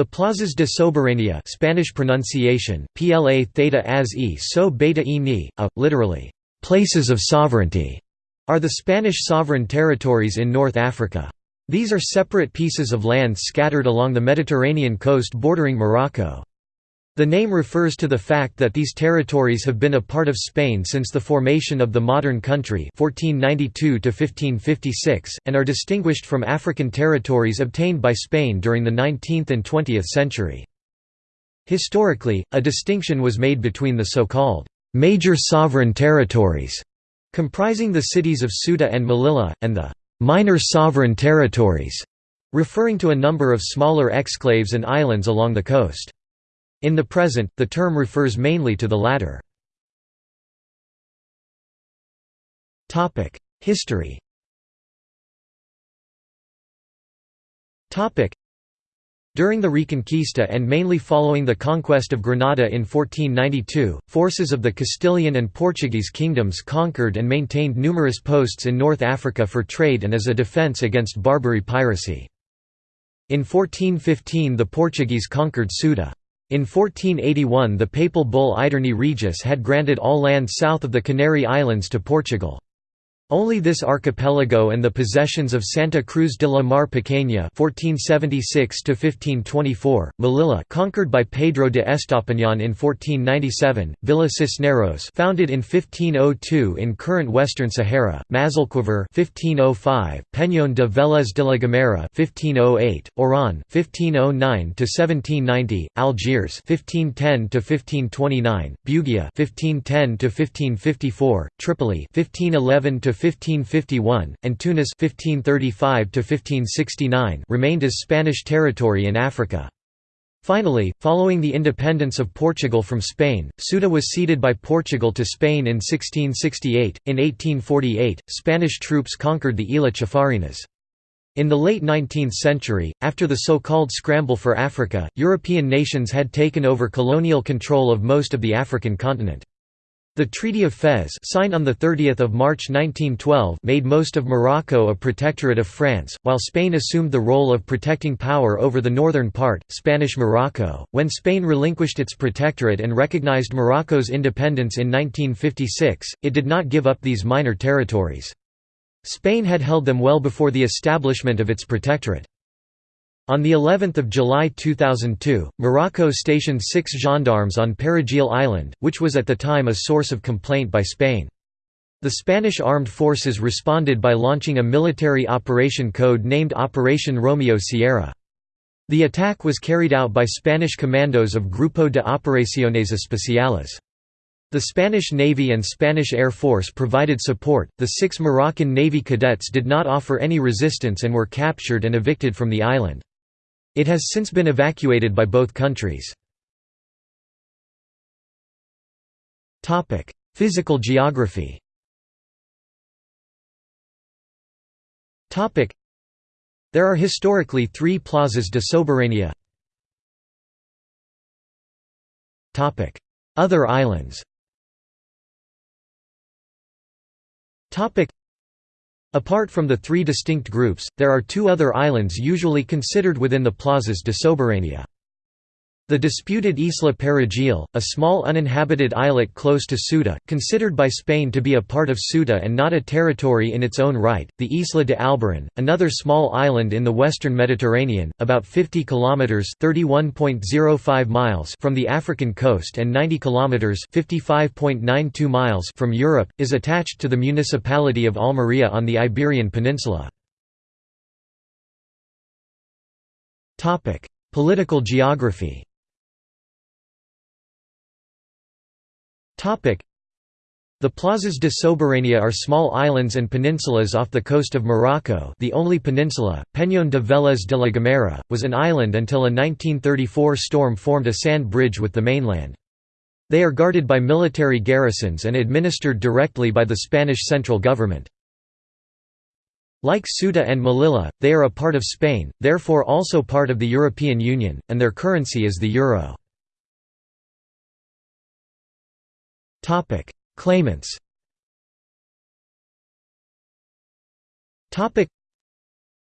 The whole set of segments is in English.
The plazas de soberanía Spanish pronunciation, PLA theta as e so beta e ni, a, literally, places of sovereignty, are the Spanish sovereign territories in North Africa. These are separate pieces of land scattered along the Mediterranean coast bordering Morocco. The name refers to the fact that these territories have been a part of Spain since the formation of the modern country 1492 and are distinguished from African territories obtained by Spain during the 19th and 20th century. Historically, a distinction was made between the so-called «major sovereign territories», comprising the cities of Ceuta and Melilla, and the «minor sovereign territories», referring to a number of smaller exclaves and islands along the coast. In the present, the term refers mainly to the latter. History during the Reconquista and mainly following the conquest of Granada in 1492, forces of the Castilian and Portuguese kingdoms conquered and maintained numerous posts in North Africa for trade and as a defence against Barbary piracy. In 1415 the Portuguese conquered Ceuta. In 1481 the papal bull Aeterni Regis had granted all land south of the Canary Islands to Portugal. Only this archipelago and the possessions of Santa Cruz de la Mar Pequeña (1476–1524), Melilla, conquered by Pedro de Estopañán in 1497, Villa Cisneros, founded in 1502 in current Western Sahara, Mazalquivir (1505), Peñón de Vélez de la Gomera (1508), Oran (1509–1790), Algiers (1510–1529), Bugia (1510–1554), Tripoli (1511 to 1551, and Tunis 1535 remained as Spanish territory in Africa. Finally, following the independence of Portugal from Spain, Ceuta was ceded by Portugal to Spain in 1668. In 1848, Spanish troops conquered the Isla Chafarinas. In the late 19th century, after the so-called Scramble for Africa, European nations had taken over colonial control of most of the African continent. The Treaty of Fez signed on 30 March 1912 made most of Morocco a protectorate of France, while Spain assumed the role of protecting power over the northern part, Spanish Morocco. When Spain relinquished its protectorate and recognized Morocco's independence in 1956, it did not give up these minor territories. Spain had held them well before the establishment of its protectorate. On the 11th of July 2002, Morocco stationed six gendarmes on Perejil Island, which was at the time a source of complaint by Spain. The Spanish armed forces responded by launching a military operation code named Operation Romeo Sierra. The attack was carried out by Spanish commandos of Grupo de Operaciones Especiales. The Spanish Navy and Spanish Air Force provided support. The six Moroccan Navy cadets did not offer any resistance and were captured and evicted from the island. It has since been evacuated by both countries. Physical geography. There are historically three plazas de soberanía Other islands Apart from the three distinct groups, there are two other islands usually considered within the plazas de soberanía. The disputed Isla Perejil, a small uninhabited islet close to Ceuta, considered by Spain to be a part of Ceuta and not a territory in its own right, the Isla de Alboran, another small island in the western Mediterranean, about 50 kilometers (31.05 miles) from the African coast and 90 kilometers (55.92 miles) from Europe, is attached to the municipality of Almería on the Iberian Peninsula. Topic: Political geography. The plazas de soberanía are small islands and peninsulas off the coast of Morocco the only peninsula, Peñón de Vélez de la Gomera, was an island until a 1934 storm formed a sand bridge with the mainland. They are guarded by military garrisons and administered directly by the Spanish central government. Like Ceuta and Melilla, they are a part of Spain, therefore also part of the European Union, and their currency is the euro. Topic: Claimants. Topic: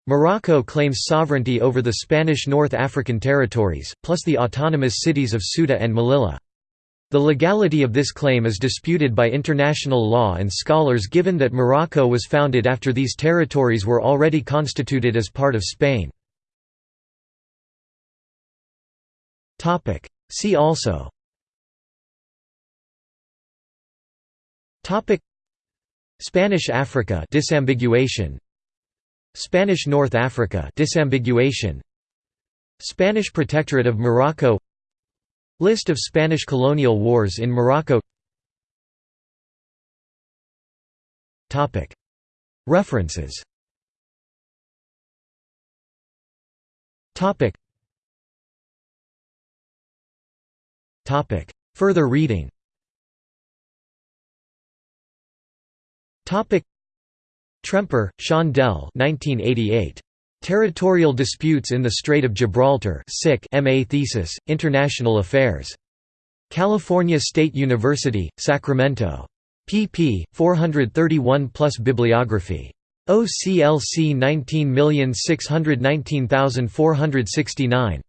Morocco claims sovereignty over the Spanish North African territories, plus the autonomous cities of Ceuta and Melilla. The legality of this claim is disputed by international law and scholars given that Morocco was founded after these territories were already constituted as part of Spain. See also Spanish Africa disambiguation. Spanish North Africa disambiguation. Spanish Protectorate of Morocco. List of Spanish colonial wars in Morocco. References. Further reading Tremper, Sean Dell 1988. Territorial Disputes in the Strait of Gibraltar MA thesis, International Affairs. California State University, Sacramento. pp. 431 plus bibliography. OCLC 19619469